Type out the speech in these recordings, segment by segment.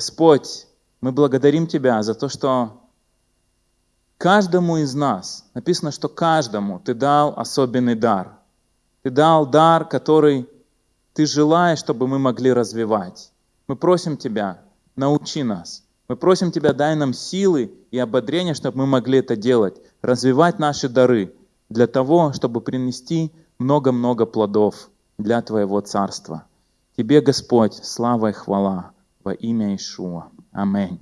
Господь, мы благодарим Тебя за то, что каждому из нас, написано, что каждому Ты дал особенный дар. Ты дал дар, который Ты желаешь, чтобы мы могли развивать. Мы просим Тебя, научи нас. Мы просим Тебя, дай нам силы и ободрение, чтобы мы могли это делать, развивать наши дары для того, чтобы принести много-много плодов для Твоего Царства. Тебе, Господь, слава и хвала во имя Ишуа. Аминь.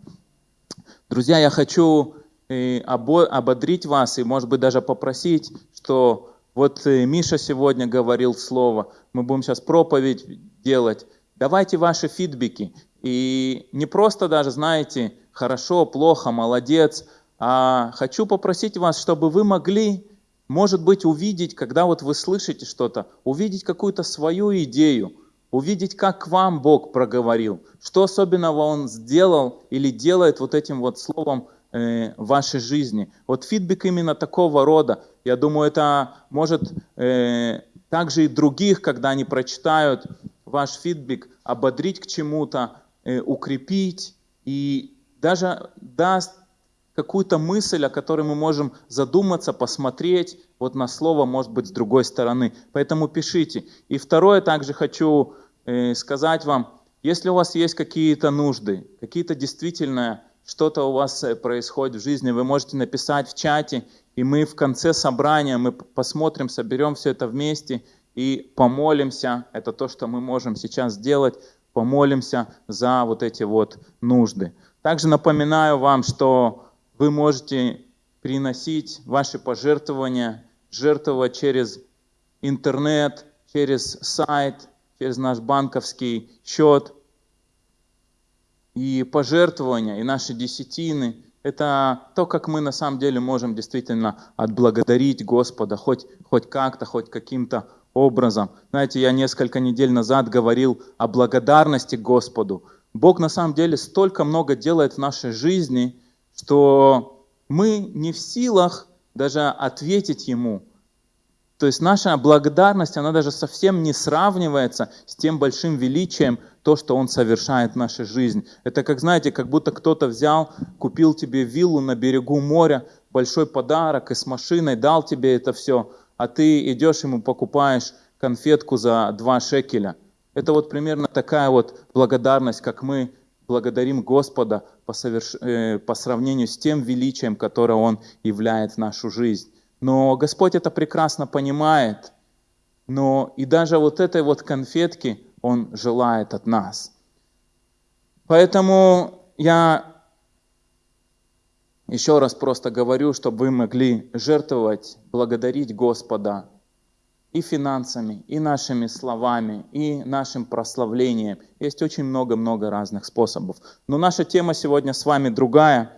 Друзья, я хочу э, ободрить вас и, может быть, даже попросить, что вот э, Миша сегодня говорил слово, мы будем сейчас проповедь делать. Давайте ваши фидбэки. И не просто даже, знаете, хорошо, плохо, молодец, а хочу попросить вас, чтобы вы могли, может быть, увидеть, когда вот вы слышите что-то, увидеть какую-то свою идею, увидеть, как к вам Бог проговорил, что особенного Он сделал или делает вот этим вот словом э, в вашей жизни. Вот фидбэк именно такого рода, я думаю, это может э, также и других, когда они прочитают ваш фидбэк, ободрить к чему-то, э, укрепить и даже даст какую-то мысль, о которой мы можем задуматься, посмотреть вот на слово, может быть, с другой стороны. Поэтому пишите. И второе, также хочу э, сказать вам, если у вас есть какие-то нужды, какие-то действительно что-то у вас э, происходит в жизни, вы можете написать в чате, и мы в конце собрания, мы посмотрим, соберем все это вместе и помолимся. Это то, что мы можем сейчас сделать, помолимся за вот эти вот нужды. Также напоминаю вам, что вы можете приносить ваши пожертвования, жертвовать через интернет, через сайт, через наш банковский счет. И пожертвования, и наши десятины – это то, как мы на самом деле можем действительно отблагодарить Господа, хоть, хоть как-то, хоть каким-то образом. Знаете, я несколько недель назад говорил о благодарности Господу. Бог на самом деле столько много делает в нашей жизни – что мы не в силах даже ответить Ему. То есть наша благодарность, она даже совсем не сравнивается с тем большим величием, то, что Он совершает в нашей жизни. Это как, знаете, как будто кто-то взял, купил тебе виллу на берегу моря, большой подарок и с машиной дал тебе это все, а ты идешь ему покупаешь конфетку за два шекеля. Это вот примерно такая вот благодарность, как мы благодарим Господа по, соверш... Э, по сравнению с тем величием, которое Он являет в нашу жизнь. Но Господь это прекрасно понимает, но и даже вот этой вот конфетки Он желает от нас. Поэтому я еще раз просто говорю, чтобы вы могли жертвовать, благодарить Господа и финансами, и нашими словами, и нашим прославлением. Есть очень много-много разных способов. Но наша тема сегодня с вами другая.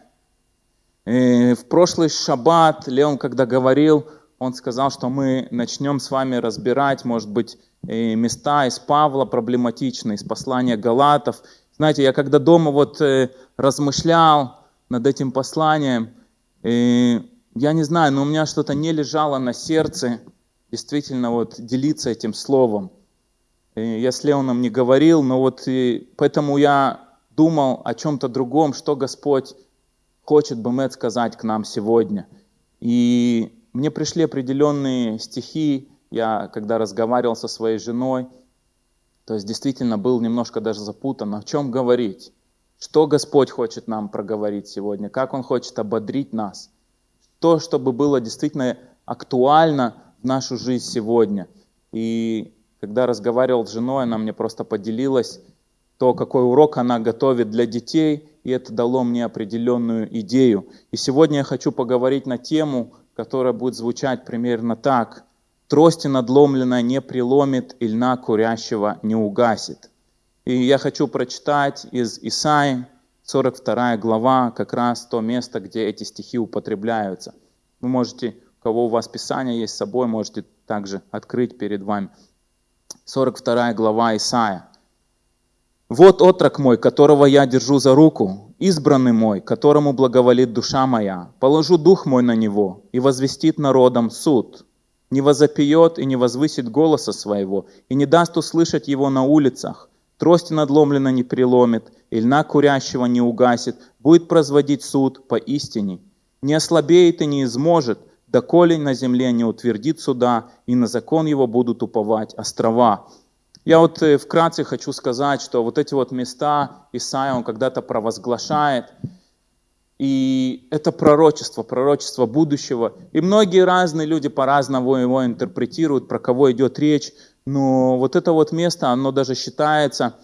И в прошлый шаббат Леон, когда говорил, он сказал, что мы начнем с вами разбирать, может быть, места из Павла проблематичные, из послания Галатов. Знаете, я когда дома вот э, размышлял над этим посланием, я не знаю, но у меня что-то не лежало на сердце, действительно вот делиться этим словом. Я с Леоном не говорил, но вот и поэтому я думал о чем-то другом, что Господь хочет бы Бэмет сказать к нам сегодня. И мне пришли определенные стихи, я когда разговаривал со своей женой, то есть действительно был немножко даже запутан, о чем говорить, что Господь хочет нам проговорить сегодня, как Он хочет ободрить нас, то, чтобы было действительно актуально нашу жизнь сегодня. И когда разговаривал с женой, она мне просто поделилась то, какой урок она готовит для детей, и это дало мне определенную идею. И сегодня я хочу поговорить на тему, которая будет звучать примерно так. «Трости надломленная не преломит, и льна курящего не угасит». И я хочу прочитать из Исаи, 42 глава, как раз то место, где эти стихи употребляются. Вы можете кого у вас Писание есть с собой, можете также открыть перед вами. 42 глава Исаия. «Вот отрок мой, которого я держу за руку, избранный мой, которому благоволит душа моя. Положу дух мой на него, и возвестит народом суд. Не возопьет и не возвысит голоса своего, и не даст услышать его на улицах. трости надломленно не преломит, и льна курящего не угасит, будет производить суд по истине. Не ослабеет и не изможет, доколе на земле не утвердит суда, и на закон его будут уповать острова. Я вот э, вкратце хочу сказать, что вот эти вот места Исаия, он когда-то провозглашает, и это пророчество, пророчество будущего. И многие разные люди по-разному его интерпретируют, про кого идет речь. Но вот это вот место, оно даже считается,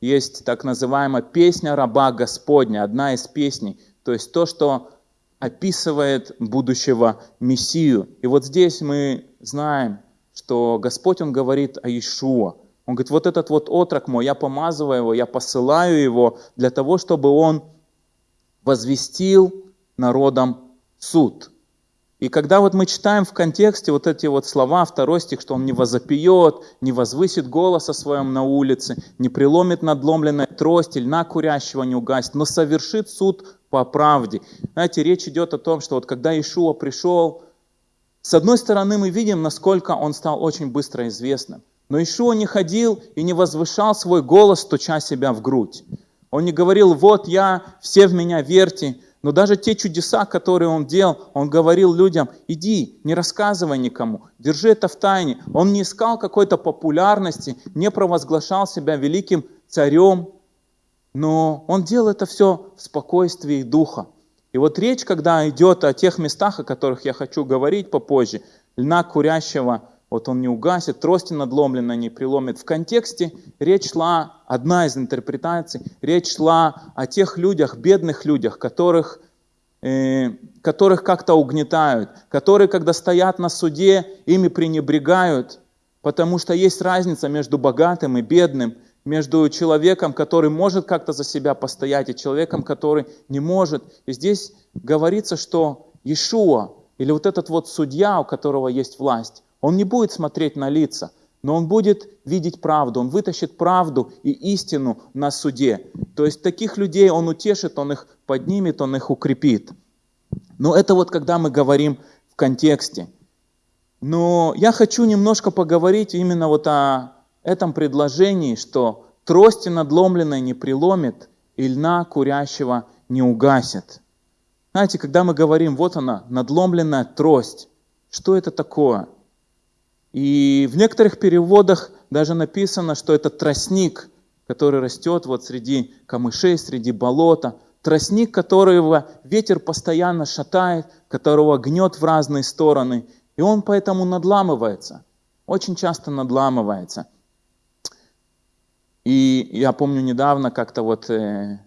есть так называемая песня раба Господня, одна из песней. То есть то, что описывает будущего Мессию. И вот здесь мы знаем, что Господь, Он говорит о Иешуа. Он говорит, вот этот вот отрок мой, я помазываю его, я посылаю его для того, чтобы он возвестил народам суд. И когда вот мы читаем в контексте вот эти вот слова, второй стих, что он не возопьет, не возвысит голос о своем на улице, не преломит надломленной трость, льна курящего не угасит, но совершит суд по правде. Знаете, речь идет о том, что вот когда Ишуа пришел, с одной стороны мы видим, насколько он стал очень быстро известным. Но Ишуа не ходил и не возвышал свой голос, стуча себя в грудь. Он не говорил, вот я, все в меня верьте. Но даже те чудеса, которые он делал, он говорил людям, иди, не рассказывай никому, держи это в тайне. Он не искал какой-то популярности, не провозглашал себя великим царем, но он делал это все в спокойствии духа. И вот речь, когда идет о тех местах, о которых я хочу говорить попозже, льна курящего – вот он не угасит, трости надломленно не приломит. В контексте речь шла, одна из интерпретаций, речь шла о тех людях, бедных людях, которых, э, которых как-то угнетают, которые, когда стоят на суде, ими пренебрегают, потому что есть разница между богатым и бедным, между человеком, который может как-то за себя постоять, и человеком, который не может. И здесь говорится, что Иешуа, или вот этот вот судья, у которого есть власть, он не будет смотреть на лица, но он будет видеть правду, он вытащит правду и истину на суде. То есть таких людей он утешит, он их поднимет, он их укрепит. Но это вот когда мы говорим в контексте. Но я хочу немножко поговорить именно вот о этом предложении, что трости надломленной не приломит, и льна курящего не угасит. Знаете, когда мы говорим, вот она, надломленная трость, что это такое? И в некоторых переводах даже написано, что это тростник, который растет вот среди камышей, среди болота. Тростник, которого ветер постоянно шатает, которого гнет в разные стороны. И он поэтому надламывается, очень часто надламывается. И я помню недавно как-то вот э,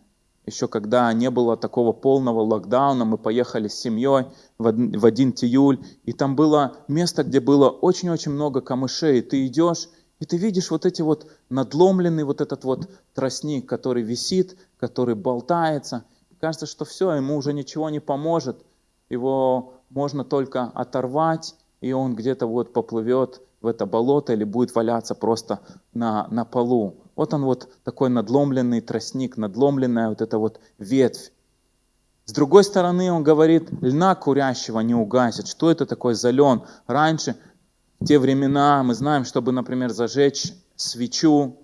еще когда не было такого полного локдауна, мы поехали с семьей в один тиюль, и там было место, где было очень-очень много камышей. Ты идешь, и ты видишь вот эти вот надломленный вот этот вот тростник, который висит, который болтается. Кажется, что все, ему уже ничего не поможет. Его можно только оторвать, и он где-то вот поплывет в это болото или будет валяться просто на, на полу. Вот он вот такой надломленный тростник, надломленная вот эта вот ветвь. С другой стороны, он говорит, льна курящего не угасит. Что это такое за лен? Раньше, в те времена, мы знаем, чтобы, например, зажечь свечу,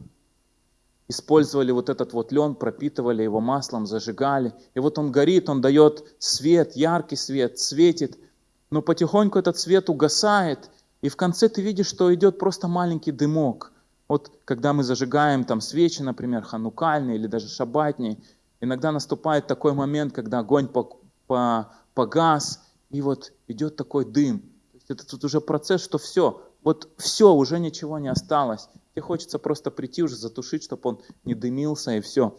использовали вот этот вот лен, пропитывали его маслом, зажигали. И вот он горит, он дает свет, яркий свет, светит. Но потихоньку этот свет угасает, и в конце ты видишь, что идет просто маленький дымок. Вот когда мы зажигаем там свечи, например, ханукальные или даже шабатные, иногда наступает такой момент, когда огонь погас, и вот идет такой дым. То есть это тут уже процесс, что все, вот все, уже ничего не осталось. Тебе хочется просто прийти уже затушить, чтобы он не дымился и все.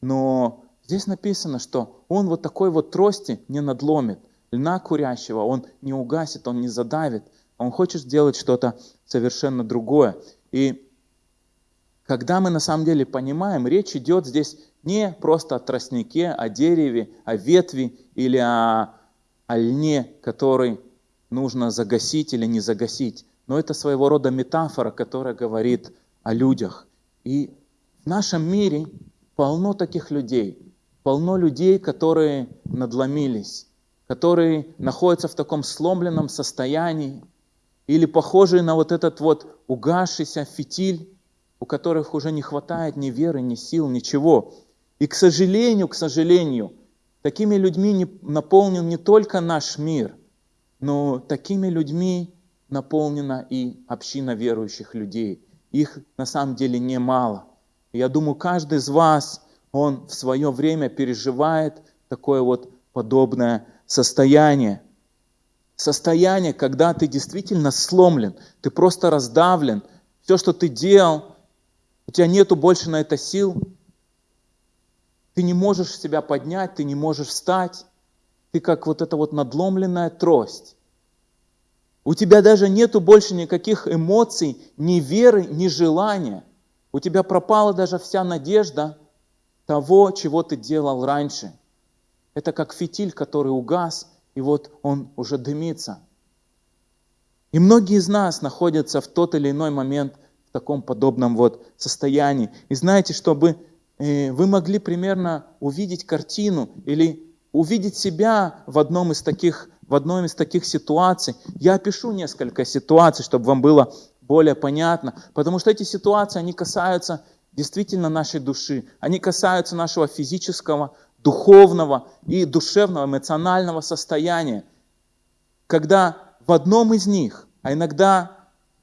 Но здесь написано, что он вот такой вот трости не надломит. Льна курящего он не угасит, он не задавит. Он хочет сделать что-то совершенно другое. И когда мы на самом деле понимаем, речь идет здесь не просто о тростнике, о дереве, о ветви или о, о льне, который нужно загасить или не загасить, но это своего рода метафора, которая говорит о людях. И в нашем мире полно таких людей, полно людей, которые надломились, которые находятся в таком сломленном состоянии, или похожие на вот этот вот угасшийся фитиль, у которых уже не хватает ни веры, ни сил, ничего. И, к сожалению, к сожалению, такими людьми не, наполнен не только наш мир, но такими людьми наполнена и община верующих людей. Их на самом деле немало. И я думаю, каждый из вас, он в свое время переживает такое вот подобное состояние. Состояние, когда ты действительно сломлен, ты просто раздавлен. Все, что ты делал, у тебя нету больше на это сил. Ты не можешь себя поднять, ты не можешь встать. Ты как вот эта вот надломленная трость. У тебя даже нету больше никаких эмоций, ни веры, ни желания. У тебя пропала даже вся надежда того, чего ты делал раньше. Это как фитиль, который угас, и вот он уже дымится. И многие из нас находятся в тот или иной момент таком подобном вот состоянии. И знаете, чтобы э, вы могли примерно увидеть картину или увидеть себя в одном из таких в одной из таких ситуаций. Я опишу несколько ситуаций, чтобы вам было более понятно, потому что эти ситуации, они касаются действительно нашей души, они касаются нашего физического, духовного и душевного, эмоционального состояния. Когда в одном из них, а иногда,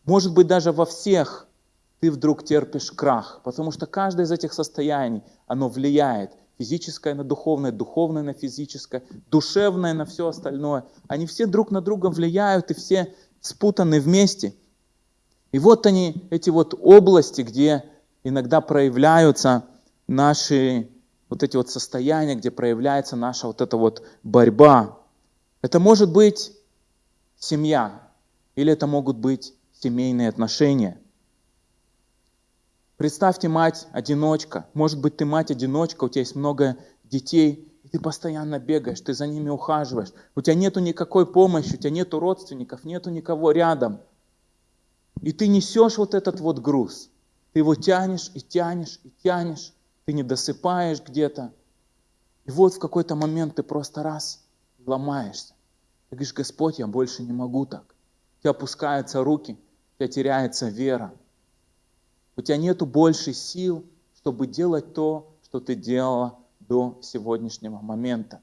может быть, даже во всех, ты вдруг терпишь крах, потому что каждое из этих состояний, оно влияет физическое на духовное, духовное на физическое, душевное на все остальное. Они все друг на друга влияют и все спутаны вместе. И вот они, эти вот области, где иногда проявляются наши вот эти вот состояния, где проявляется наша вот эта вот борьба. Это может быть семья, или это могут быть семейные отношения. Представьте мать-одиночка. Может быть, ты мать-одиночка, у тебя есть много детей, и ты постоянно бегаешь, ты за ними ухаживаешь. У тебя нету никакой помощи, у тебя нету родственников, нету никого рядом. И ты несешь вот этот вот груз. Ты его тянешь и тянешь и тянешь. Ты не досыпаешь где-то. И вот в какой-то момент ты просто раз ломаешься. Ты говоришь, Господь, я больше не могу так. У тебя опускаются руки, у тебя теряется вера. У тебя нету больше сил, чтобы делать то, что ты делала до сегодняшнего момента.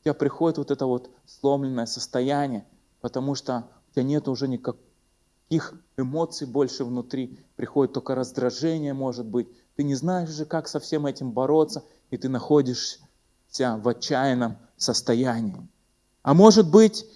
У тебя приходит вот это вот сломленное состояние, потому что у тебя нет уже никаких эмоций больше внутри, приходит только раздражение, может быть. Ты не знаешь уже, как со всем этим бороться, и ты находишься в отчаянном состоянии. А может быть,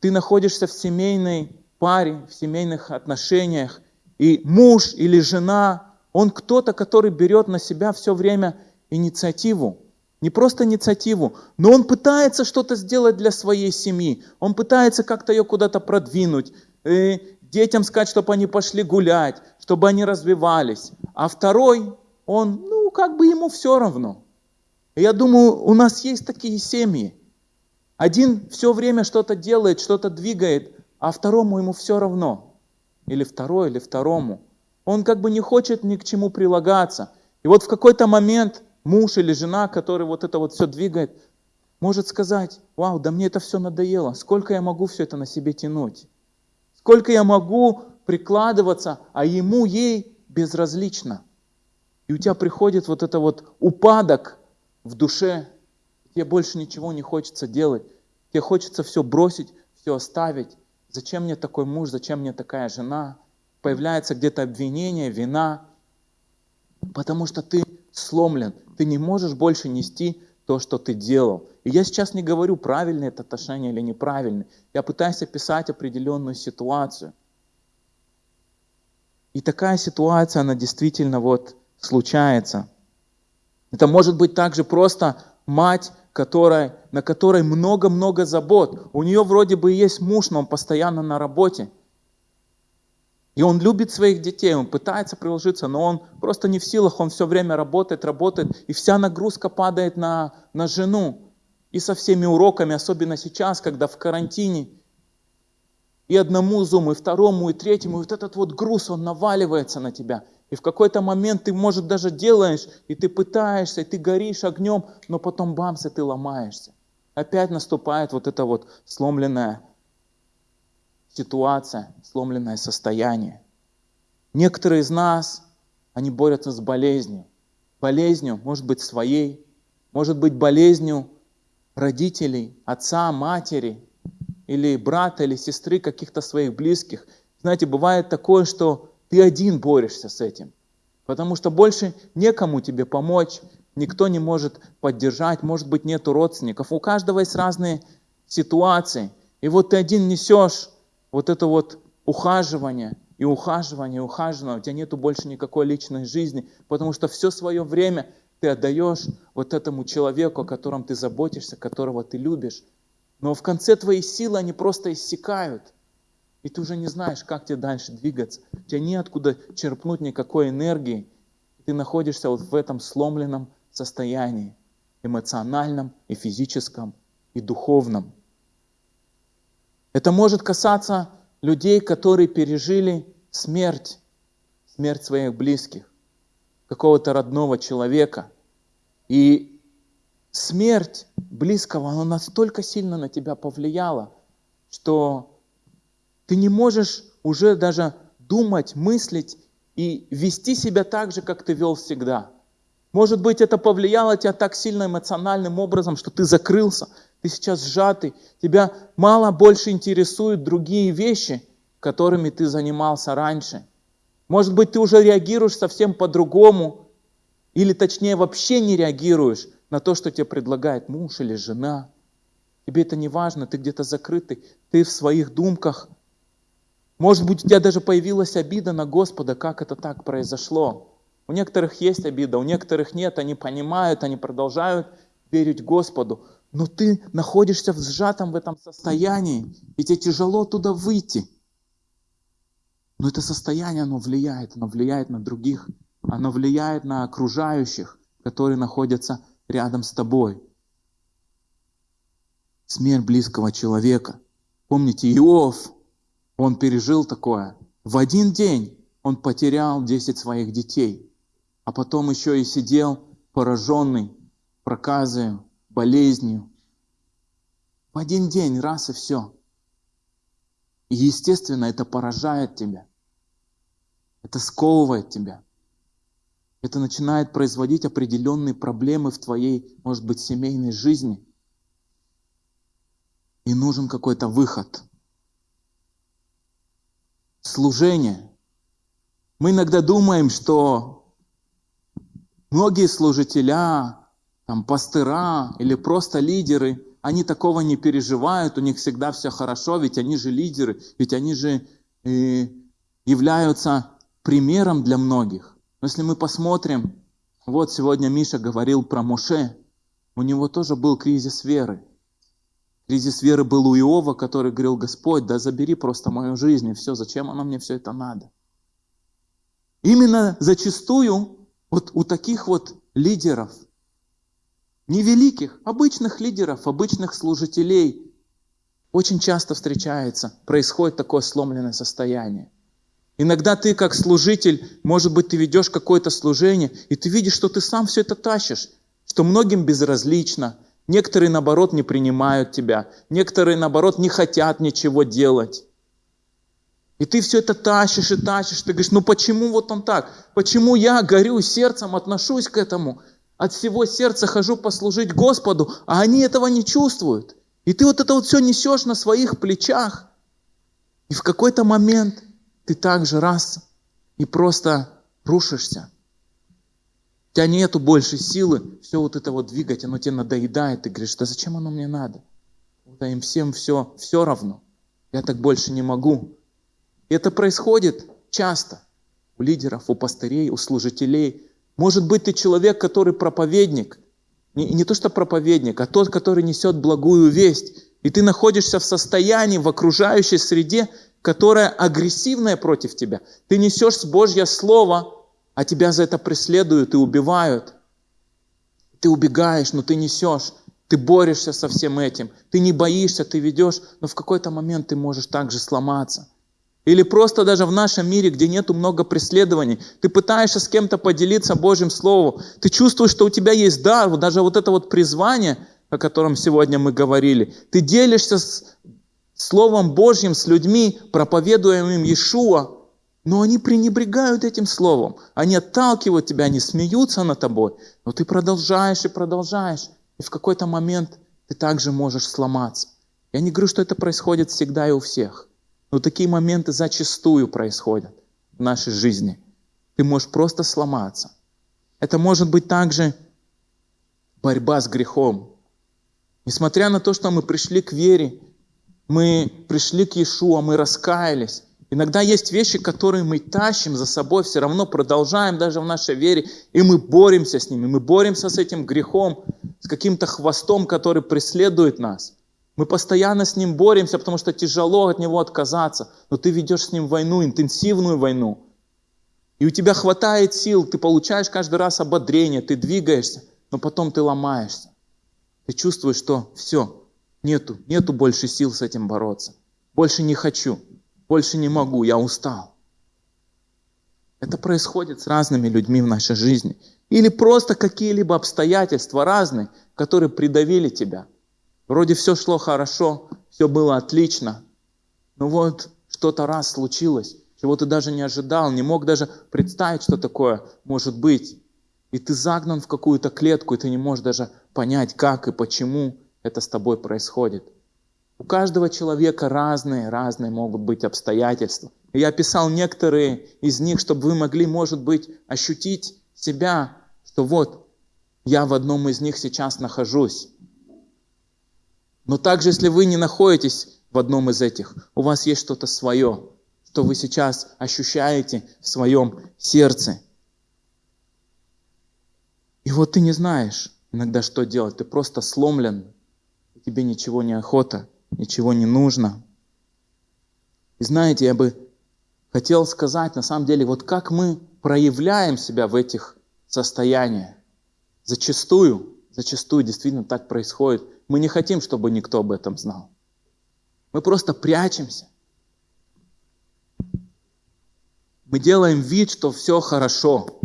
ты находишься в семейной паре, в семейных отношениях, и муж или жена, он кто-то, который берет на себя все время инициативу. Не просто инициативу, но он пытается что-то сделать для своей семьи. Он пытается как-то ее куда-то продвинуть, э, детям сказать, чтобы они пошли гулять, чтобы они развивались. А второй, он, ну, как бы ему все равно. Я думаю, у нас есть такие семьи. Один все время что-то делает, что-то двигает, а второму ему все равно или второй, или второму. Он как бы не хочет ни к чему прилагаться. И вот в какой-то момент муж или жена, который вот это вот все двигает, может сказать, вау, да мне это все надоело, сколько я могу все это на себе тянуть? Сколько я могу прикладываться, а ему, ей безразлично. И у тебя приходит вот это вот упадок в душе, тебе больше ничего не хочется делать, тебе хочется все бросить, все оставить, Зачем мне такой муж, зачем мне такая жена? Появляется где-то обвинение, вина, потому что ты сломлен, ты не можешь больше нести то, что ты делал. И я сейчас не говорю, правильное это отношение или неправильное. Я пытаюсь описать определенную ситуацию. И такая ситуация, она действительно вот случается. Это может быть также просто мать которая, на которой много-много забот. У нее вроде бы есть муж, но он постоянно на работе. И он любит своих детей, он пытается приложиться, но он просто не в силах, он все время работает, работает, и вся нагрузка падает на, на жену. И со всеми уроками, особенно сейчас, когда в карантине, и одному зуму, и второму, и третьему, и вот этот вот груз, он наваливается на тебя. И в какой-то момент ты, может, даже делаешь, и ты пытаешься, и ты горишь огнем, но потом бамс, и ты ломаешься. Опять наступает вот это вот сломленная ситуация, сломленное состояние. Некоторые из нас они борются с болезнью. Болезнью, может быть, своей, может быть, болезнью родителей, отца, матери, или брата, или сестры, каких-то своих близких. Знаете, бывает такое, что ты один борешься с этим, потому что больше некому тебе помочь, никто не может поддержать, может быть, нету родственников. У каждого есть разные ситуации. И вот ты один несешь вот это вот ухаживание, и ухаживание, и ухаживание, у тебя нету больше никакой личной жизни, потому что все свое время ты отдаешь вот этому человеку, о котором ты заботишься, которого ты любишь. Но в конце твои силы, они просто иссякают. И ты уже не знаешь, как тебе дальше двигаться. У тебя неоткуда черпнуть никакой энергии. Ты находишься вот в этом сломленном состоянии, эмоциональном и физическом, и духовном. Это может касаться людей, которые пережили смерть, смерть своих близких, какого-то родного человека. И смерть близкого, она настолько сильно на тебя повлияла, что ты не можешь уже даже думать, мыслить и вести себя так же, как ты вел всегда. Может быть, это повлияло тебя так сильно эмоциональным образом, что ты закрылся, ты сейчас сжатый, тебя мало больше интересуют другие вещи, которыми ты занимался раньше. Может быть, ты уже реагируешь совсем по-другому, или точнее вообще не реагируешь на то, что тебе предлагает муж или жена. Тебе это не важно, ты где-то закрытый, ты в своих думках. Может быть, у тебя даже появилась обида на Господа, как это так произошло. У некоторых есть обида, у некоторых нет, они понимают, они продолжают верить Господу. Но ты находишься в сжатом в этом состоянии, и тебе тяжело туда выйти. Но это состояние, оно влияет, оно влияет на других, оно влияет на окружающих, которые находятся рядом с тобой. Смерть близкого человека. Помните, Иов, он пережил такое. В один день он потерял 10 своих детей, а потом еще и сидел пораженный проказой, болезнью. В один день, раз и все. И естественно, это поражает тебя. Это сковывает тебя. Это начинает производить определенные проблемы в твоей, может быть, семейной жизни. И нужен какой-то выход. Служение. Мы иногда думаем, что многие служителя, там, пастыра или просто лидеры, они такого не переживают, у них всегда все хорошо, ведь они же лидеры, ведь они же э, являются примером для многих. Но если мы посмотрим, вот сегодня Миша говорил про Моше, у него тоже был кризис веры. Кризис веры был у Иова, который говорил, Господь, да забери просто мою жизнь, и все, зачем оно мне все это надо? Именно зачастую вот у таких вот лидеров, невеликих, обычных лидеров, обычных служителей, очень часто встречается, происходит такое сломленное состояние. Иногда ты как служитель, может быть, ты ведешь какое-то служение, и ты видишь, что ты сам все это тащишь, что многим безразлично, некоторые, наоборот, не принимают тебя, некоторые, наоборот, не хотят ничего делать. И ты все это тащишь и тащишь, ты говоришь, ну почему вот он так? Почему я горю сердцем, отношусь к этому, от всего сердца хожу послужить Господу, а они этого не чувствуют. И ты вот это вот все несешь на своих плечах. И в какой-то момент – ты также раз и просто рушишься. У тебя нету больше силы все вот это вот двигать, оно тебе надоедает, ты говоришь, да зачем оно мне надо? Да им всем все, все равно. Я так больше не могу. Это происходит часто у лидеров, у пастырей, у служителей. Может быть, ты человек, который проповедник. Не, не то, что проповедник, а тот, который несет благую весть. И ты находишься в состоянии, в окружающей среде, которая агрессивная против тебя. Ты несешь Божье Слово, а тебя за это преследуют и убивают. Ты убегаешь, но ты несешь. Ты борешься со всем этим. Ты не боишься, ты ведешь, но в какой-то момент ты можешь также сломаться. Или просто даже в нашем мире, где нету много преследований, ты пытаешься с кем-то поделиться Божьим Словом, ты чувствуешь, что у тебя есть дар, даже вот это вот призвание, о котором сегодня мы говорили, ты делишься с Словом Божьим с людьми, проповедуя им Иешуа, Но они пренебрегают этим словом. Они отталкивают тебя, они смеются над тобой. Но ты продолжаешь и продолжаешь. И в какой-то момент ты также можешь сломаться. Я не говорю, что это происходит всегда и у всех. Но такие моменты зачастую происходят в нашей жизни. Ты можешь просто сломаться. Это может быть также борьба с грехом. Несмотря на то, что мы пришли к вере, мы пришли к Иешуа, мы раскаялись. Иногда есть вещи, которые мы тащим за собой, все равно продолжаем даже в нашей вере, и мы боремся с ними, мы боремся с этим грехом, с каким-то хвостом, который преследует нас. Мы постоянно с ним боремся, потому что тяжело от него отказаться, но ты ведешь с ним войну, интенсивную войну. И у тебя хватает сил, ты получаешь каждый раз ободрение, ты двигаешься, но потом ты ломаешься. Ты чувствуешь, что все, нету, нету больше сил с этим бороться. Больше не хочу, больше не могу, я устал. Это происходит с разными людьми в нашей жизни. Или просто какие-либо обстоятельства разные, которые придавили тебя. Вроде все шло хорошо, все было отлично. Но вот что-то раз случилось, чего ты даже не ожидал, не мог даже представить, что такое может быть. И ты загнан в какую-то клетку, и ты не можешь даже понять, как и почему это с тобой происходит. У каждого человека разные, разные могут быть обстоятельства. И я описал некоторые из них, чтобы вы могли, может быть, ощутить себя, что вот, я в одном из них сейчас нахожусь. Но также, если вы не находитесь в одном из этих, у вас есть что-то свое, что вы сейчас ощущаете в своем сердце – и вот ты не знаешь иногда, что делать. Ты просто сломлен, тебе ничего не охота, ничего не нужно. И знаете, я бы хотел сказать, на самом деле, вот как мы проявляем себя в этих состояниях. Зачастую, зачастую действительно так происходит. Мы не хотим, чтобы никто об этом знал. Мы просто прячемся. Мы делаем вид, что все хорошо.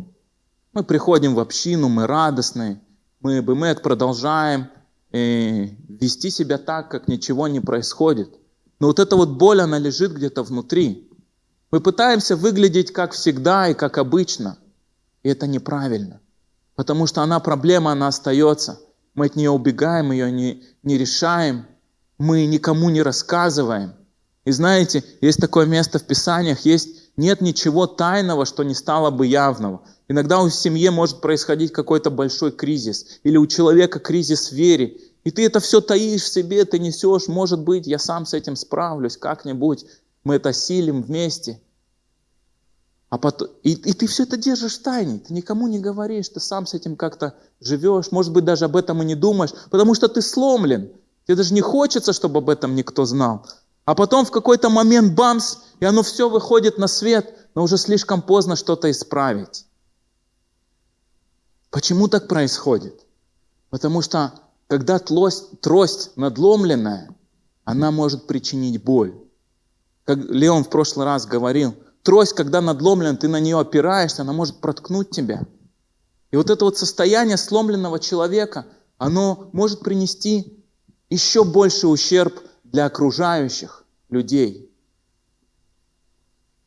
Мы приходим в общину, мы радостные, мы бемет продолжаем э, вести себя так, как ничего не происходит. Но вот эта вот боль, она лежит где-то внутри. Мы пытаемся выглядеть как всегда и как обычно. И это неправильно. Потому что она проблема, она остается. Мы от нее убегаем, ее не, не решаем. Мы никому не рассказываем. И знаете, есть такое место в Писаниях, есть нет ничего тайного, что не стало бы явного. Иногда у семьи может происходить какой-то большой кризис, или у человека кризис в вере, и ты это все таишь в себе, ты несешь, может быть, я сам с этим справлюсь как-нибудь, мы это силим вместе. А потом, и, и ты все это держишь в тайне, ты никому не говоришь, ты сам с этим как-то живешь, может быть, даже об этом и не думаешь, потому что ты сломлен. Тебе даже не хочется, чтобы об этом никто знал. А потом в какой-то момент бамс, и оно все выходит на свет, но уже слишком поздно что-то исправить. Почему так происходит? Потому что когда трость, трость надломленная, она может причинить боль. Как Леон в прошлый раз говорил, трость, когда надломлена, ты на нее опираешься, она может проткнуть тебя. И вот это вот состояние сломленного человека, оно может принести еще больше ущерб для окружающих людей.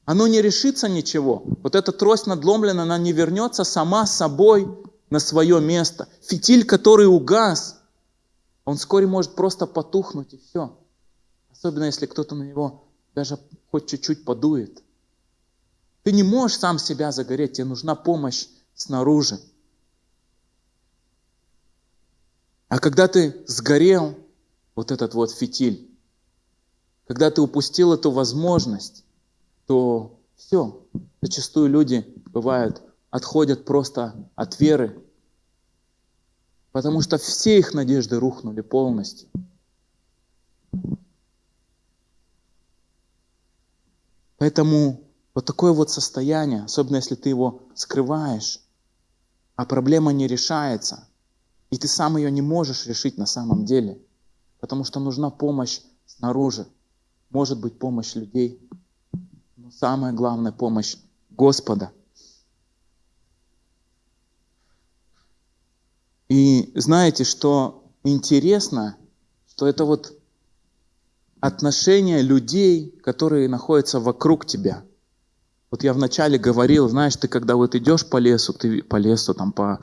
Оно не решится ничего. Вот эта трость надломлена, она не вернется сама собой на свое место. Фитиль, который угас, он вскоре может просто потухнуть и все. Особенно если кто-то на него даже хоть чуть-чуть подует. Ты не можешь сам себя загореть, тебе нужна помощь снаружи. А когда ты сгорел, вот этот вот фитиль, когда ты упустил эту возможность, то все, зачастую люди бывают отходят просто от веры, потому что все их надежды рухнули полностью. Поэтому вот такое вот состояние, особенно если ты его скрываешь, а проблема не решается, и ты сам ее не можешь решить на самом деле, потому что нужна помощь снаружи, может быть помощь людей, но самая главная помощь Господа – И знаете, что интересно, что это вот отношение людей, которые находятся вокруг тебя. Вот я вначале говорил, знаешь, ты когда вот идешь по лесу, ты по лесу, там, по,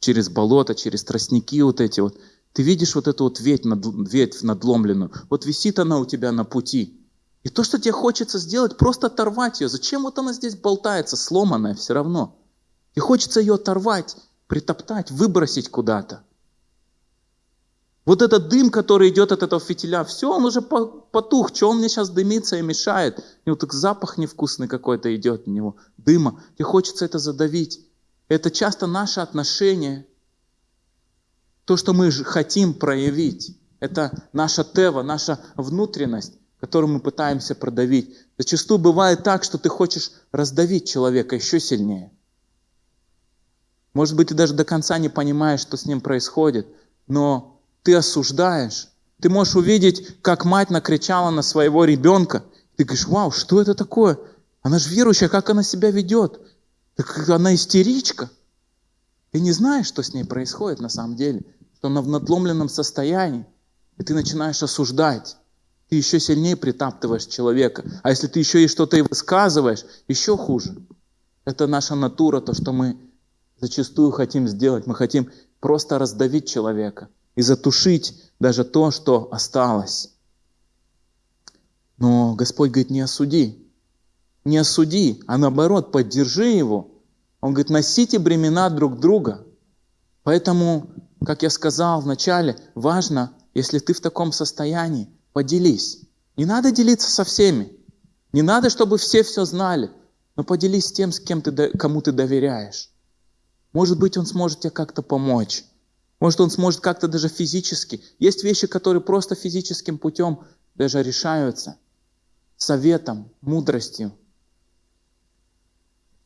через болото, через тростники вот эти вот, ты видишь вот эту вот ветвь, над, ветвь надломленную, вот висит она у тебя на пути. И то, что тебе хочется сделать, просто оторвать ее. Зачем вот она здесь болтается, сломанная все равно? И хочется ее оторвать, притоптать, выбросить куда-то. Вот этот дым, который идет от этого фитиля, все, он уже потух, что он мне сейчас дымится и мешает. И вот так запах невкусный какой-то идет от него, дыма. И хочется это задавить. Это часто наше отношение, то, что мы хотим проявить. Это наша тева, наша внутренность, которую мы пытаемся продавить. Зачастую бывает так, что ты хочешь раздавить человека еще сильнее. Может быть, ты даже до конца не понимаешь, что с ним происходит, но ты осуждаешь. Ты можешь увидеть, как мать накричала на своего ребенка. Ты говоришь, вау, что это такое? Она же верующая, как она себя ведет? Она истеричка. Ты не знаешь, что с ней происходит на самом деле, что она в надломленном состоянии. И ты начинаешь осуждать. Ты еще сильнее притаптываешь человека. А если ты еще и что-то и высказываешь, еще хуже. Это наша натура, то, что мы зачастую хотим сделать. Мы хотим просто раздавить человека и затушить даже то, что осталось. Но Господь говорит, не осуди. Не осуди, а наоборот, поддержи его. Он говорит, носите бремена друг друга. Поэтому, как я сказал вначале, важно, если ты в таком состоянии, поделись. Не надо делиться со всеми. Не надо, чтобы все все знали. Но поделись с тем, с кем ты, кому ты доверяешь. Может быть, он сможет тебе как-то помочь. Может, он сможет как-то даже физически. Есть вещи, которые просто физическим путем даже решаются. Советом, мудростью.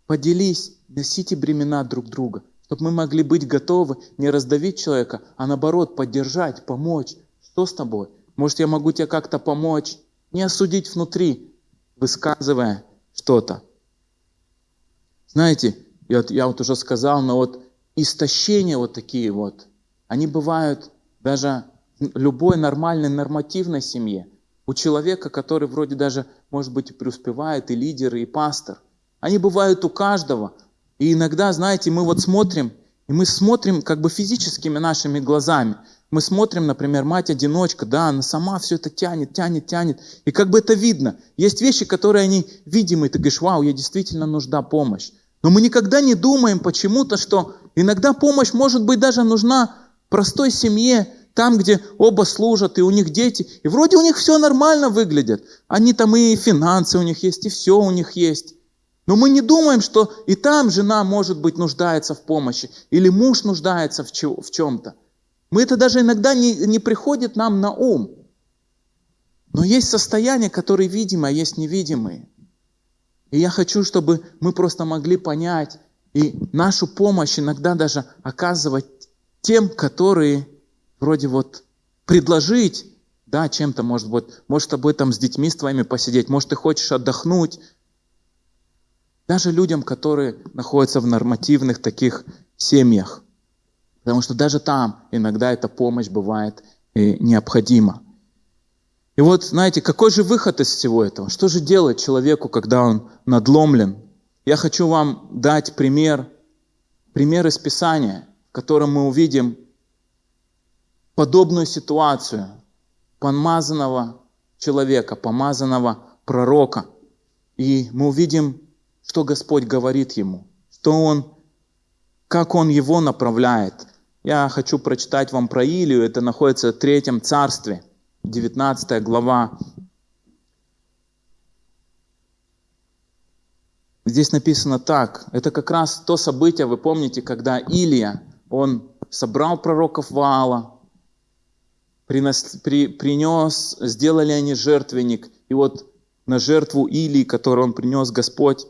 Поделись, носите бремена друг друга, чтобы мы могли быть готовы не раздавить человека, а наоборот поддержать, помочь. Что с тобой? Может, я могу тебе как-то помочь? Не осудить внутри, высказывая что-то. Знаете, я, я вот уже сказал, но вот истощения вот такие вот – они бывают даже любой нормальной, нормативной семье. У человека, который вроде даже, может быть, преуспевает, и лидер, и пастор. Они бывают у каждого. И иногда, знаете, мы вот смотрим, и мы смотрим как бы физическими нашими глазами. Мы смотрим, например, мать-одиночка, да, она сама все это тянет, тянет, тянет. И как бы это видно. Есть вещи, которые они видимы, ты говоришь, вау, ей действительно нужна помощь. Но мы никогда не думаем почему-то, что иногда помощь может быть даже нужна простой семье, там, где оба служат, и у них дети, и вроде у них все нормально выглядит. Они там и финансы у них есть, и все у них есть. Но мы не думаем, что и там жена, может быть, нуждается в помощи, или муж нуждается в, чем-то. Мы это даже иногда не, не приходит нам на ум. Но есть состояния, которые видимые, а есть невидимые. И я хочу, чтобы мы просто могли понять и нашу помощь иногда даже оказывать тем, которые вроде вот предложить, да, чем-то, может быть, может, с тобой там с детьми с твоими посидеть, может, ты хочешь отдохнуть. Даже людям, которые находятся в нормативных таких семьях. Потому что даже там иногда эта помощь бывает и необходима. И вот, знаете, какой же выход из всего этого? Что же делать человеку, когда он надломлен? Я хочу вам дать пример, пример из Писания – котором мы увидим подобную ситуацию помазанного человека, помазанного пророка. И мы увидим, что Господь говорит ему, что Он, как Он его направляет. Я хочу прочитать вам про Илию, это находится в Третьем Царстве, 19 глава. Здесь написано так, это как раз то событие, вы помните, когда Илия, он собрал пророков Ваала, принес, при, принес, сделали они жертвенник, и вот на жертву Илии, которую он принес Господь,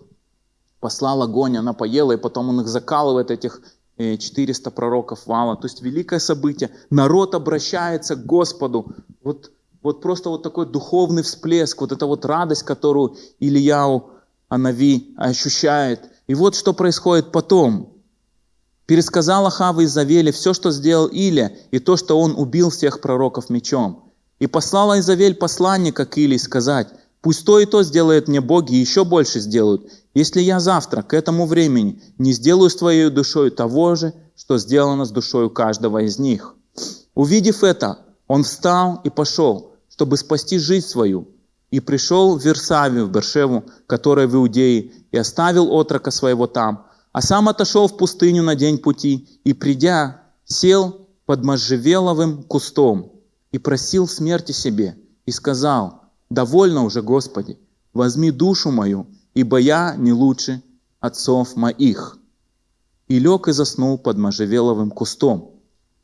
послал огонь, она поела, и потом он их закалывает, этих 400 э, пророков Вала. То есть великое событие. Народ обращается к Господу. Вот, вот просто вот такой духовный всплеск, вот эта вот радость, которую Ильяу Анави ощущает. И вот что происходит потом пересказал Ахава Изавеле все, что сделал Илия, и то, что он убил всех пророков мечом. И послала Изавель посланника к Илии сказать, пусть то и то сделает мне боги, и еще больше сделают. если я завтра к этому времени не сделаю с твоей душой того же, что сделано с душой каждого из них. Увидев это, он встал и пошел, чтобы спасти жизнь свою, и пришел в Версавию, в Бершеву, которая в Иудее, и оставил отрока своего там, а сам отошел в пустыню на день пути, и, придя, сел под можжевеловым кустом и просил смерти себе, и сказал, «Довольно уже, Господи, возьми душу мою, ибо я не лучше отцов моих». И лег и заснул под можжевеловым кустом.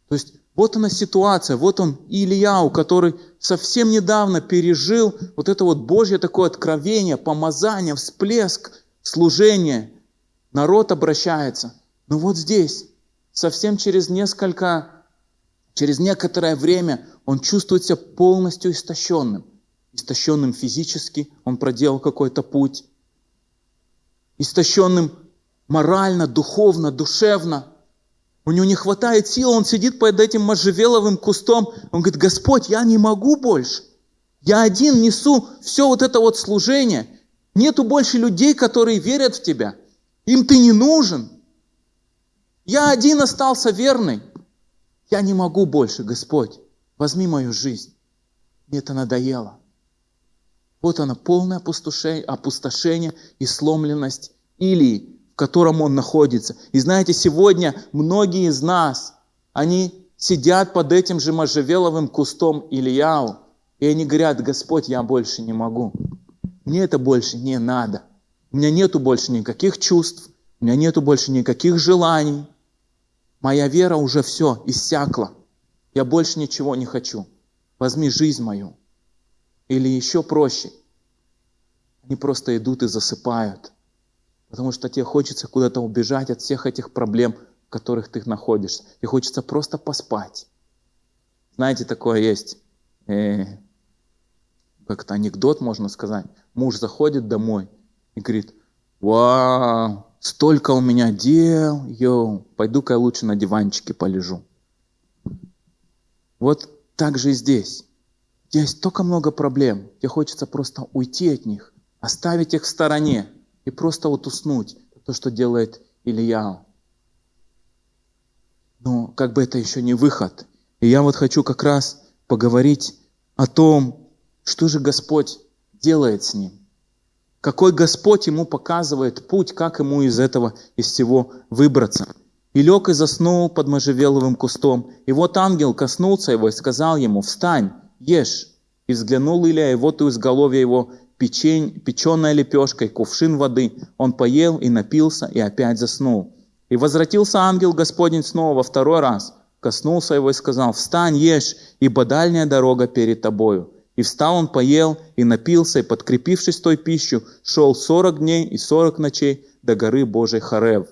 То есть вот она ситуация, вот он Ильяу, который совсем недавно пережил вот это вот Божье такое откровение, помазание, всплеск, служение. Народ обращается. Но вот здесь, совсем через несколько, через некоторое время, он чувствует себя полностью истощенным. Истощенным физически, он проделал какой-то путь. Истощенным морально, духовно, душевно – у него не хватает сил, он сидит под этим можжевеловым кустом. Он говорит, Господь, я не могу больше. Я один несу все вот это вот служение. Нету больше людей, которые верят в Тебя. Им Ты не нужен. Я один остался верный. Я не могу больше, Господь. Возьми мою жизнь. Мне это надоело. Вот она, полное опустошение, и сломленность Илии котором он находится. И знаете, сегодня многие из нас, они сидят под этим же можжевеловым кустом Ильяу, и они говорят, Господь, я больше не могу. Мне это больше не надо. У меня нету больше никаких чувств, у меня нету больше никаких желаний. Моя вера уже все, иссякла. Я больше ничего не хочу. Возьми жизнь мою. Или еще проще. Они просто идут и засыпают – Потому что тебе хочется куда-то убежать от всех этих проблем, в которых ты находишься. Тебе хочется просто поспать. Знаете, такое есть, э, как-то анекдот можно сказать. Муж заходит домой и говорит, вау, столько у меня дел, йоу, пойду-ка я лучше на диванчике полежу. Вот так же и здесь. Здесь столько много проблем, тебе хочется просто уйти от них, оставить их в стороне, и просто вот уснуть. То, что делает Илья. Но как бы это еще не выход. И я вот хочу как раз поговорить о том, что же Господь делает с ним. Какой Господь ему показывает путь, как ему из этого, из всего выбраться. И лег и заснул под можжевеловым кустом. И вот ангел коснулся его и сказал ему, «Встань, ешь». И взглянул Илья, и вот у изголовья его печень, печеная лепешка и кувшин воды. Он поел и напился, и опять заснул. И возвратился ангел Господень снова во второй раз, коснулся его и сказал, «Встань, ешь, ибо дальняя дорога перед тобою». И встал он, поел и напился, и, подкрепившись той пищу, шел сорок дней и сорок ночей до горы Божией Харев.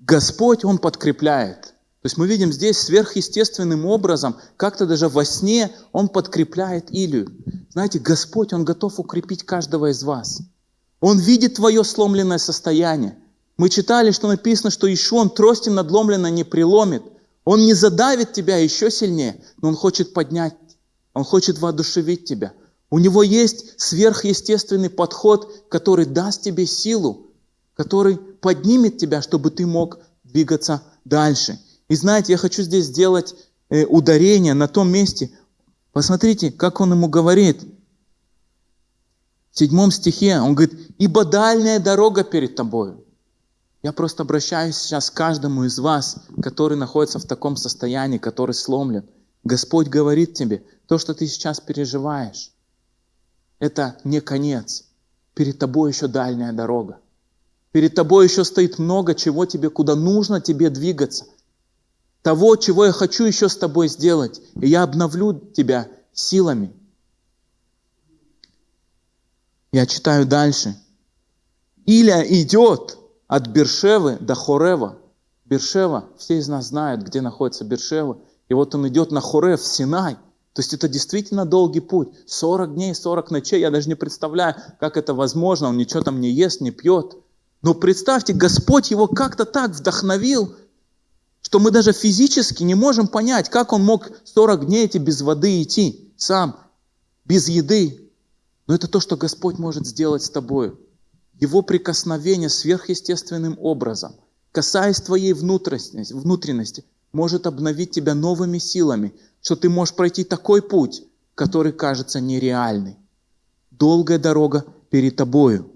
Господь, Он подкрепляет – то есть мы видим здесь сверхъестественным образом, как-то даже во сне Он подкрепляет Илью. Знаете, Господь, Он готов укрепить каждого из вас. Он видит твое сломленное состояние. Мы читали, что написано, что еще Он тростью надломленно не приломит. Он не задавит тебя еще сильнее, но Он хочет поднять, Он хочет воодушевить тебя. У Него есть сверхъестественный подход, который даст тебе силу, который поднимет тебя, чтобы ты мог двигаться дальше. И знаете, я хочу здесь сделать э, ударение на том месте. Посмотрите, как он ему говорит. В седьмом стихе он говорит, «Ибо дальняя дорога перед тобою». Я просто обращаюсь сейчас к каждому из вас, который находится в таком состоянии, который сломлен. Господь говорит тебе, то, что ты сейчас переживаешь, это не конец. Перед тобой еще дальняя дорога. Перед тобой еще стоит много чего тебе, куда нужно тебе двигаться – того, чего я хочу еще с тобой сделать, и я обновлю тебя силами. Я читаю дальше. Иля идет от Бершевы до Хорева. Бершева, все из нас знают, где находится Бершева. И вот он идет на Хорев, Синай. То есть это действительно долгий путь. 40 дней, 40 ночей. Я даже не представляю, как это возможно. Он ничего там не ест, не пьет. Но представьте, Господь его как-то так вдохновил, что мы даже физически не можем понять, как он мог 40 дней эти без воды идти сам, без еды. Но это то, что Господь может сделать с тобой. Его прикосновение сверхъестественным образом, касаясь твоей внутренности, может обновить тебя новыми силами, что ты можешь пройти такой путь, который кажется нереальный. Долгая дорога перед тобою.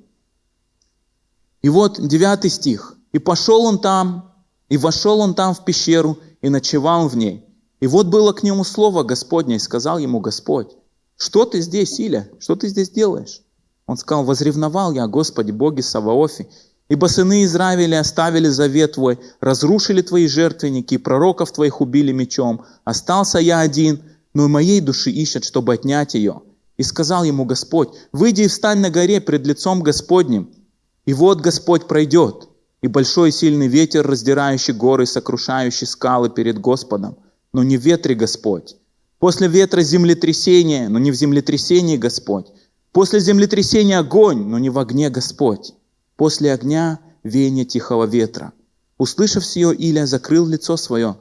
И вот девятый стих. «И пошел он там, и вошел он там в пещеру, и ночевал в ней. И вот было к нему слово Господне, и сказал ему Господь, что ты здесь, Иля, что ты здесь делаешь? Он сказал, возревновал я, Господи, Боги Саваофи, ибо сыны Израиля оставили завет Твой, разрушили Твои жертвенники, пророков Твоих убили мечом. Остался я один, но и моей души ищет, чтобы отнять ее. И сказал ему Господь, выйди и встань на горе пред лицом Господним. И вот Господь пройдет, и большой сильный ветер, раздирающий горы, сокрушающий скалы перед Господом. Но не в ветре Господь. После ветра землетрясение, но не в землетрясении Господь. После землетрясения огонь, но не в огне Господь. После огня веяние тихого ветра. Услышав сие, Илия закрыл лицо свое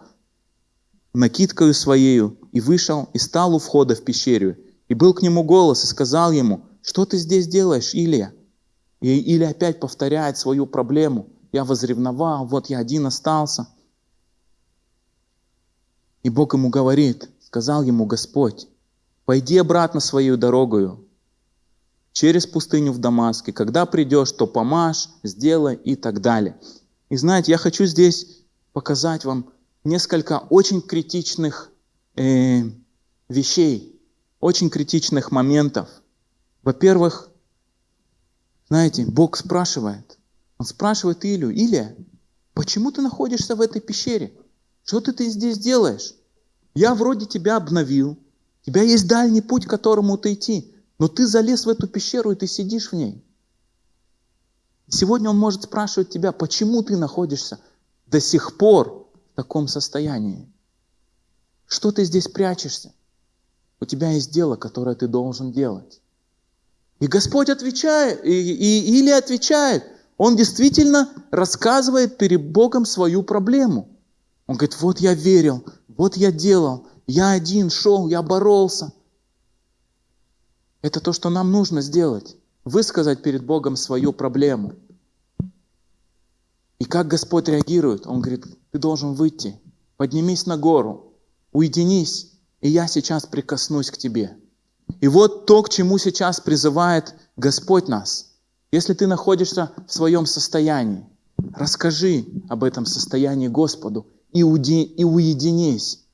накидкою своею и вышел и стал у входа в пещеру. И был к нему голос и сказал ему, что ты здесь делаешь, Илия? И Илия опять повторяет свою проблему – я возревновал, вот я один остался. И Бог ему говорит, сказал ему Господь, пойди обратно свою дорогою, через пустыню в Дамаске. Когда придешь, то помажь, сделай и так далее. И знаете, я хочу здесь показать вам несколько очень критичных э, вещей, очень критичных моментов. Во-первых, знаете, Бог спрашивает, он спрашивает Илью, Илья, почему ты находишься в этой пещере? Что ты, ты здесь делаешь? Я вроде тебя обновил, у тебя есть дальний путь, к которому ты идти, но ты залез в эту пещеру, и ты сидишь в ней. Сегодня он может спрашивать тебя, почему ты находишься до сих пор в таком состоянии? Что ты здесь прячешься? У тебя есть дело, которое ты должен делать. И Господь отвечает, и, и Или отвечает – он действительно рассказывает перед Богом свою проблему. Он говорит, вот я верил, вот я делал, я один шел, я боролся. Это то, что нам нужно сделать. Высказать перед Богом свою проблему. И как Господь реагирует? Он говорит, ты должен выйти, поднимись на гору, уединись, и я сейчас прикоснусь к тебе. И вот то, к чему сейчас призывает Господь нас – если ты находишься в своем состоянии, расскажи об этом состоянии Господу и, уди, и уединись.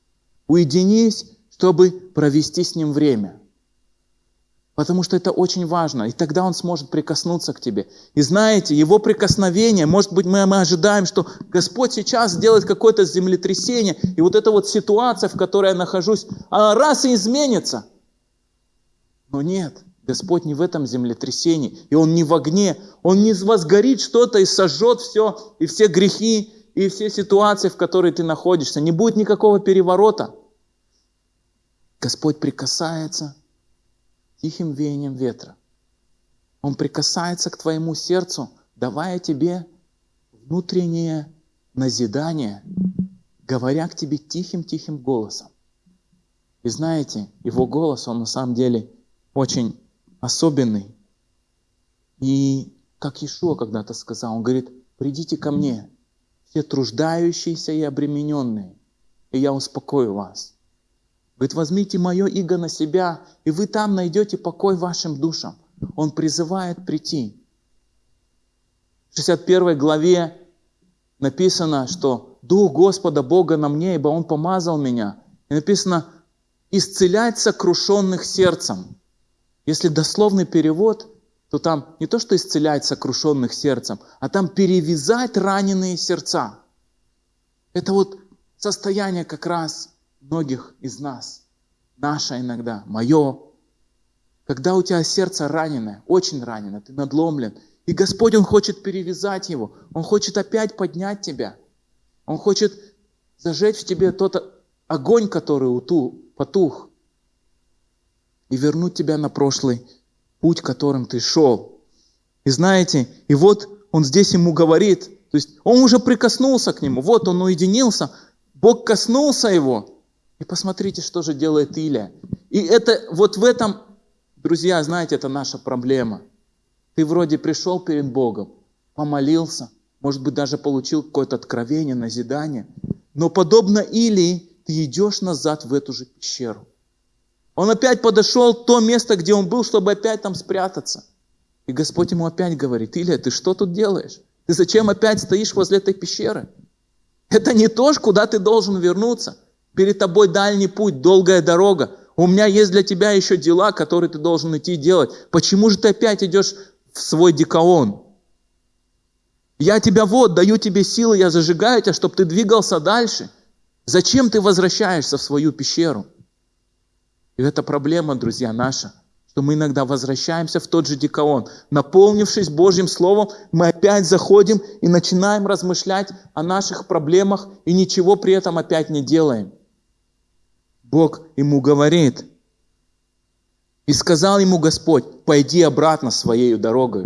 Уединись, чтобы провести с Ним время. Потому что это очень важно. И тогда Он сможет прикоснуться к тебе. И знаете, Его прикосновение, может быть, мы, мы ожидаем, что Господь сейчас сделает какое-то землетрясение, и вот эта вот ситуация, в которой я нахожусь, она раз и изменится. Но нет. Господь не в этом землетрясении, и Он не в огне, Он не возгорит что-то и сожжет все, и все грехи, и все ситуации, в которой ты находишься. Не будет никакого переворота. Господь прикасается тихим веянием ветра. Он прикасается к твоему сердцу, давая тебе внутреннее назидание, говоря к тебе тихим-тихим голосом. И знаете, его голос, он на самом деле очень особенный. И как Ишуа когда-то сказал, он говорит, придите ко мне, все труждающиеся и обремененные, и я успокою вас. Говорит, возьмите мое иго на себя, и вы там найдете покой вашим душам. Он призывает прийти. В 61 главе написано, что Дух Господа Бога на мне, ибо Он помазал меня. И написано, исцелять сокрушенных сердцем. Если дословный перевод, то там не то, что исцелять сокрушенных сердцем, а там перевязать раненые сердца. Это вот состояние как раз многих из нас. Наше иногда, мое. Когда у тебя сердце раненое, очень ранено, ты надломлен, и Господь, Он хочет перевязать его, Он хочет опять поднять тебя. Он хочет зажечь в тебе тот огонь, который потух и вернуть тебя на прошлый путь, которым ты шел. И знаете, и вот он здесь ему говорит, то есть он уже прикоснулся к нему, вот он уединился, Бог коснулся его. И посмотрите, что же делает Илия. И это вот в этом, друзья, знаете, это наша проблема. Ты вроде пришел перед Богом, помолился, может быть, даже получил какое-то откровение, назидание. Но подобно Илии, ты идешь назад в эту же пещеру. Он опять подошел в то место, где он был, чтобы опять там спрятаться. И Господь ему опять говорит, Илья, ты что тут делаешь? Ты зачем опять стоишь возле этой пещеры? Это не то, куда ты должен вернуться. Перед тобой дальний путь, долгая дорога. У меня есть для тебя еще дела, которые ты должен идти делать. Почему же ты опять идешь в свой дикаон? Я тебя вот, даю тебе силы, я зажигаю тебя, чтобы ты двигался дальше. Зачем ты возвращаешься в свою пещеру? И это проблема, друзья, наша, что мы иногда возвращаемся в тот же дикаон. Наполнившись Божьим Словом, мы опять заходим и начинаем размышлять о наших проблемах и ничего при этом опять не делаем. Бог ему говорит, и сказал ему Господь, пойди обратно своей дорогой.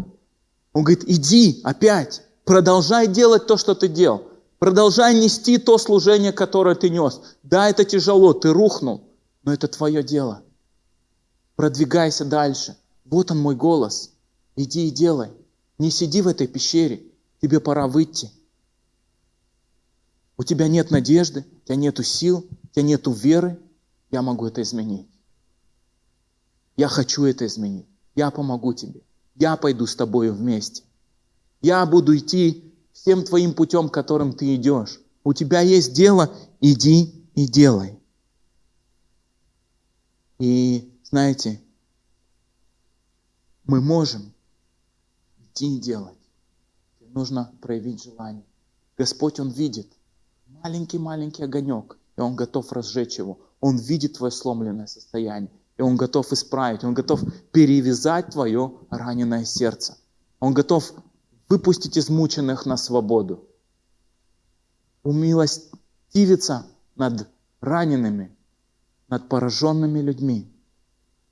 Он говорит, иди опять, продолжай делать то, что ты делал. Продолжай нести то служение, которое ты нес. Да, это тяжело, ты рухнул но это твое дело. Продвигайся дальше. Вот он мой голос. Иди и делай. Не сиди в этой пещере. Тебе пора выйти. У тебя нет надежды, у тебя нет сил, у тебя нет веры. Я могу это изменить. Я хочу это изменить. Я помогу тебе. Я пойду с тобой вместе. Я буду идти всем твоим путем, которым ты идешь. У тебя есть дело, иди и делай. И знаете, мы можем идти и делать. Нужно проявить желание. Господь, Он видит маленький-маленький огонек, и Он готов разжечь его. Он видит твое сломленное состояние, и Он готов исправить, Он готов перевязать твое раненое сердце. Он готов выпустить измученных на свободу. Умилостивиться над ранеными, над пораженными людьми.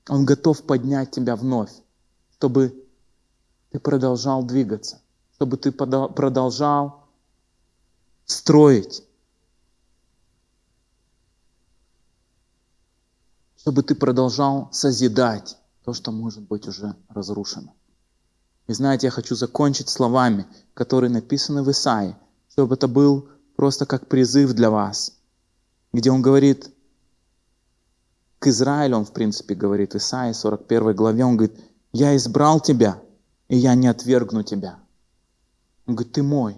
Он готов поднять тебя вновь, чтобы ты продолжал двигаться, чтобы ты продолжал строить, чтобы ты продолжал созидать то, что может быть уже разрушено. И знаете, я хочу закончить словами, которые написаны в Исаии, чтобы это был просто как призыв для вас, где он говорит, к Израилю он, в принципе, говорит, Исаии 41 главе, он говорит, я избрал тебя, и я не отвергну тебя. Он говорит, ты мой,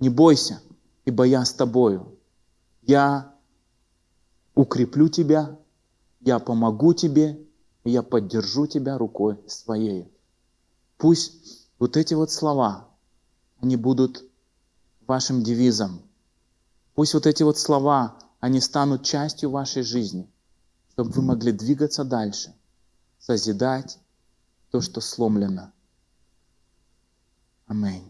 не бойся, ибо я с тобою. Я укреплю тебя, я помогу тебе, я поддержу тебя рукой своей. Пусть вот эти вот слова, они будут вашим девизом. Пусть вот эти вот слова, они станут частью вашей жизни чтобы вы могли двигаться дальше, созидать то, что сломлено. Аминь.